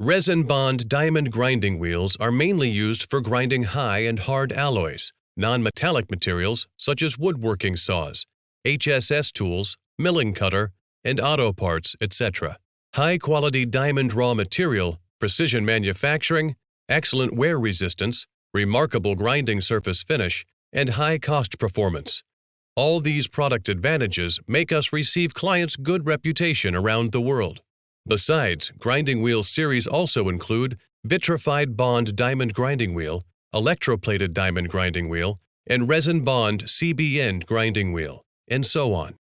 Resin bond diamond grinding wheels are mainly used for grinding high and hard alloys, non-metallic materials such as woodworking saws, HSS tools, milling cutter, and auto parts, etc. High-quality diamond raw material, precision manufacturing, excellent wear resistance, remarkable grinding surface finish, and high cost performance. All these product advantages make us receive clients' good reputation around the world. Besides, grinding wheel series also include vitrified bond diamond grinding wheel, electroplated diamond grinding wheel, and resin bond CBN grinding wheel, and so on.